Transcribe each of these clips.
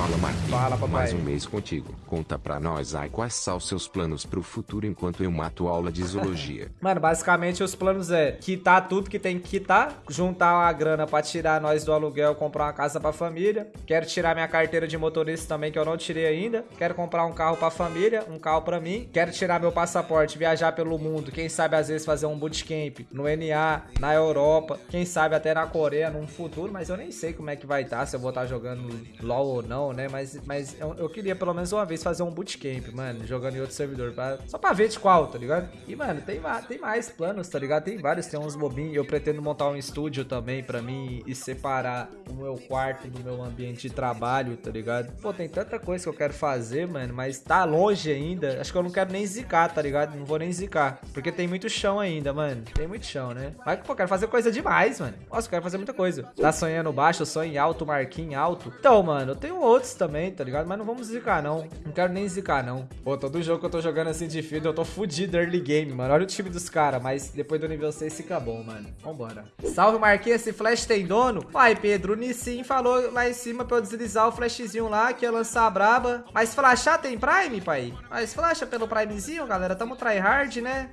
Fala Marquinhos, Fala, papai. mais um mês contigo. Conta pra nós aí quais são os seus planos pro futuro enquanto eu mato aula de zoologia. Mano, basicamente os planos é quitar tudo que tem que quitar, juntar uma grana pra tirar nós do aluguel, comprar uma casa pra família. Quero tirar minha carteira de motorista também, que eu não tirei ainda. Quero comprar um carro pra família, um carro pra mim. Quero tirar meu passaporte, viajar pelo mundo. Quem sabe às vezes fazer um bootcamp no NA, na Europa. Quem sabe até na Coreia num futuro, mas eu nem sei como é que vai estar, se eu vou estar jogando LOL ou não, né? Mas, mas eu, eu queria pelo menos uma vez fazer um bootcamp, mano, jogando em outro servidor. Pra, só pra ver de qual, tá ligado? E, mano, tem, tem mais planos, tá ligado? Tem vários, tem uns bobinhos. Eu pretendo montar um estúdio também pra mim e separar o meu quarto do meu ambiente de trabalho, tá ligado? Pô, tem tanta coisa que eu quero fazer, mano, mas tá longe ainda. Acho que eu não quero nem zicar, tá ligado? Não vou nem zicar. Porque tem muito chão ainda, mano. Tem muito chão, né? Mas, pô, eu quero fazer coisa demais, mano. Nossa, eu quero fazer muita coisa. Tá sonhando baixo, sonho em alto, marquinho alto. Então, mano, eu tenho outros também, tá ligado? Mas não vamos zicar, não. Não quero nem zicar, não. Pô, todo jogo que eu tô jogando assim de field, eu tô fudido early game, mano. Olha o time dos caras, mas depois do nível 6 fica bom, mano. Vambora. Salve, Marquinhos, esse flash tem dono? Pai, Pedro, o Nissin falou lá em cima pra eu deslizar o flashzinho lá, que ia lançar a braba. Mas flashar tem Prime, pai? Mas flasha pelo Primezinho, galera. Tamo tryhard, né?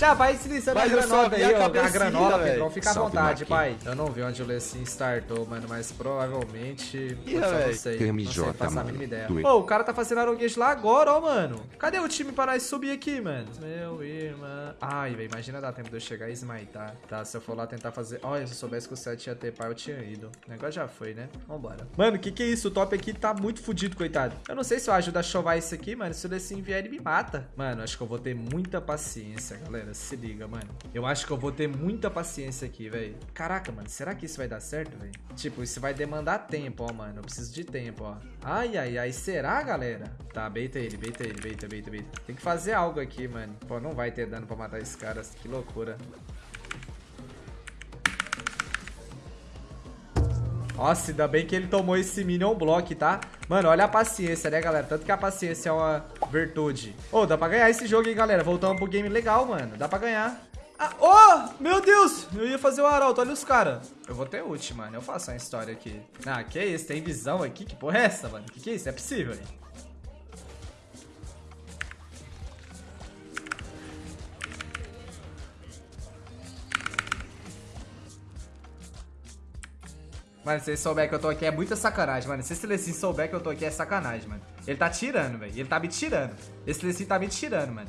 Já vai Mas a vi aí, a ó. A velho. Pedrão. Fica à vontade, pai. Eu não vi onde o Lecim startou, mano, mas provavelmente. Ih, não sei. Não sei, faço a mínima ideia. Tu- Ô, o cara tá fazendo aroguês lá agora, ó, mano. Cadê o time para nós subir aqui, mano? Meu irmão. Ai, velho, imagina dar tempo de eu chegar e smitar. Tá, se eu for lá tentar fazer. Olha, se eu soubesse que o 7 ia ter pai, eu tinha ido. O negócio já foi, né? Vambora. Mano, que que é isso? O top aqui tá muito fudido, coitado. Eu não sei se eu ajudo a chovar isso aqui, mano. Se o Lecim vier, ele me mata. Mano, acho que eu vou ter muita paciência, galera. Se liga, mano. Eu acho que eu vou ter muita paciência aqui, velho. Caraca, mano, será que isso vai dar certo, velho? Tipo, isso vai demandar tempo, ó, mano. Eu preciso de tempo, ó. Ai, ai, ai. Será, galera? Tá, beita ele, beita ele, beita, beita, beita. Tem que fazer algo aqui, mano. Pô, não vai ter dano pra matar esse cara. Que loucura. Nossa, ainda bem que ele tomou esse Minion Block, tá? Mano, olha a paciência, né, galera? Tanto que a paciência é uma virtude. Ô, dá pra ganhar esse jogo, hein, galera? Voltamos pro game legal, mano. Dá pra ganhar. Ah, oh, meu Deus! Eu ia fazer o arauto, olha os caras. Eu vou ter ult, mano. Eu faço uma história aqui. Ah, que isso? Tem visão aqui? Que porra é essa, mano? Que que é isso? É possível, hein? Mano, se ele souber que eu tô aqui é muita sacanagem, mano. Se esse Lecim souber que eu tô aqui é sacanagem, mano. Ele tá tirando, velho. Ele tá me tirando. Esse Lecim tá me tirando, mano.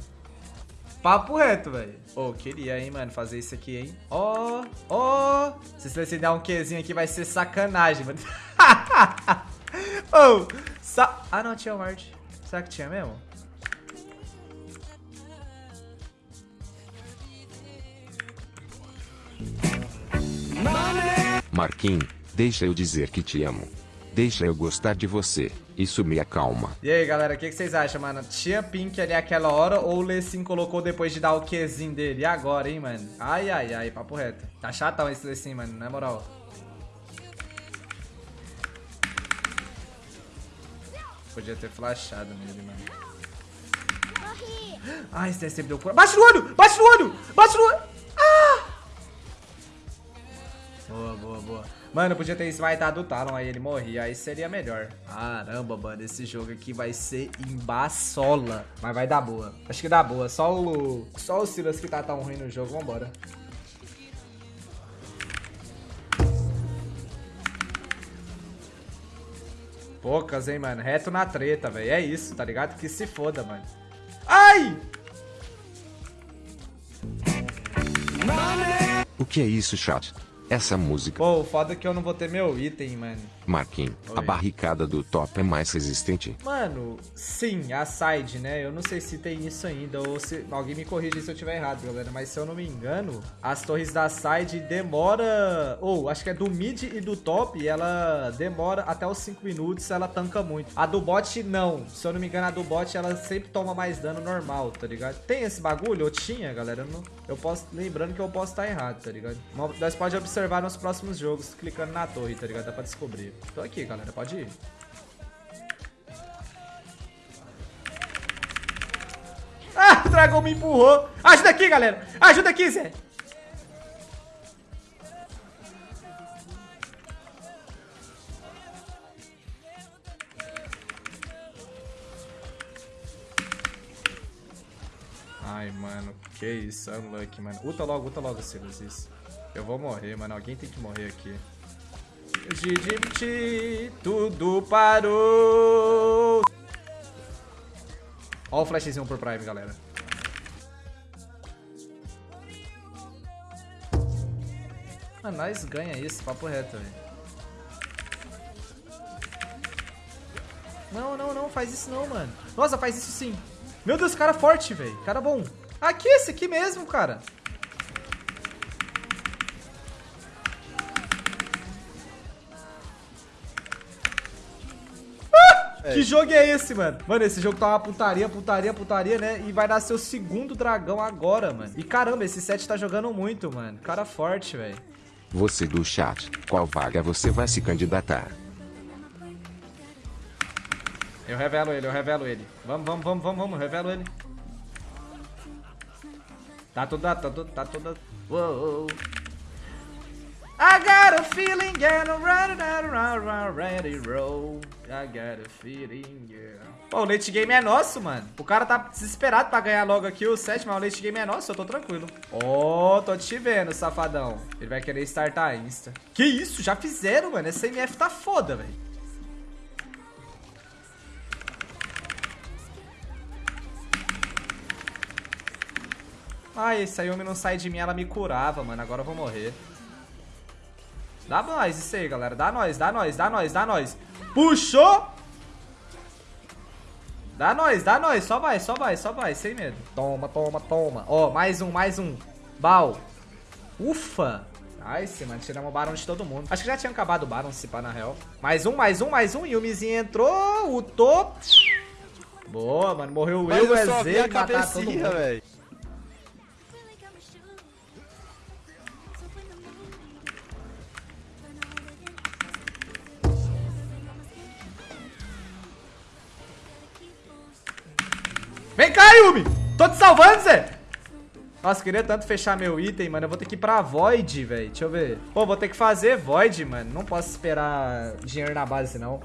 Papo reto, velho. Ô, queria, hein, mano, fazer isso aqui, hein. Ó, ó. Se esse Lecim der um Qzinho aqui vai ser sacanagem, mano. Ô, sa... Ah, não, tinha o Ward. Será que tinha mesmo? Marquinhos, deixa eu dizer que te amo. Deixa eu gostar de você. Isso me acalma. E aí, galera, o que, que vocês acham, mano? Tinha pink ali aquela hora ou o Lecim colocou depois de dar o Qzinho dele? E agora, hein, mano? Ai, ai, ai, papo reto. Tá chatão esse Lecim, mano, na moral. Podia ter flashado nele, mano. Ai, esse sempre deu cura. Bate no olho! Bate no olho! Bate no olho! Ah! Boa, boa, boa. Mano, podia ter smitado o Talon, aí ele morria, aí seria melhor. Caramba, mano, esse jogo aqui vai ser embaçola. Mas vai dar boa. Acho que dá boa. Só o. Só o Silas que tá tão ruim no jogo. Vambora. Poucas, hein, mano. Reto na treta, velho. É isso, tá ligado? Que se foda, mano. Ai! O que é isso, chat? Essa música. Pô, o foda é que eu não vou ter meu item, mano. Marquinhos, a barricada do top é mais resistente. Mano, sim, a side, né? Eu não sei se tem isso ainda, ou se. Alguém me corrige se eu tiver errado, galera. Mas se eu não me engano, as torres da side demora. Ou, acho que é do mid e do top, ela demora até os 5 minutos, ela tanca muito. A do bot, não. Se eu não me engano, a do bot ela sempre toma mais dano normal, tá ligado? Tem esse bagulho? Eu tinha, galera. Eu, não... eu posso. Lembrando que eu posso estar errado, tá ligado? Nós pode observar observar nos próximos jogos clicando na torre, tá ligado? Dá pra descobrir. Tô aqui, galera. Pode ir. Ah, o dragão me empurrou. Ajuda aqui, galera. Ajuda aqui, Zé. Ai, mano, que isso, é unlucky, mano. Uta logo, uta logo, Silas, isso. Eu vou morrer, mano. Alguém tem que morrer aqui. Gidimti, tudo parou. Ó o flashzinho por Prime, galera. Mano, nós ganha isso, papo reto, velho. Não, não, não, faz isso não, mano. Nossa, faz isso sim. Meu Deus, cara forte, velho. Cara bom. Aqui, esse aqui mesmo, cara. É. Que jogo é esse, mano? Mano, esse jogo tá uma putaria, putaria, putaria, né? E vai dar seu segundo dragão agora, mano. E caramba, esse set tá jogando muito, mano. Cara forte, velho. Você do chat, qual vaga você vai se candidatar? Eu revelo ele, eu revelo ele. Vamos, vamos, vamos, vamos, vamos, revelo ele. Tá toda, tá toda, tá toda... Uou. I got a feeling, get around, around, around, ready, roll. I got a feeling, yeah. Pô, o late game é nosso, mano. O cara tá desesperado pra ganhar logo aqui o set, mas o late game é nosso, eu tô tranquilo. Ó, oh, tô te vendo, safadão. Ele vai querer startar insta. Que isso, já fizeram, mano. Essa MF tá foda, velho. Ai, esse Ayumi não sai de mim, ela me curava, mano. Agora eu vou morrer. Dá nós isso aí, galera. Dá nós, dá nós, dá nós, dá nós. Puxou! Dá nós, dá nós. Só vai, só vai, só vai. Sem medo. Toma, toma, toma. Ó, mais um, mais um. Bal. Ufa. Nice, mano. Tiramos o Baron de todo mundo. Acho que já tinha acabado o Baron, se pá, na real. Mais um, mais um, mais um. Yumizinho entrou. O top. Boa, mano. Morreu o eu, o EZ, matar todo mundo. Véio. Vem cá, Yumi! Tô te salvando, Zé! Nossa, queria tanto fechar meu item, mano. Eu vou ter que ir pra Void, velho. Deixa eu ver. Pô, vou ter que fazer Void, mano. Não posso esperar dinheiro na base, não.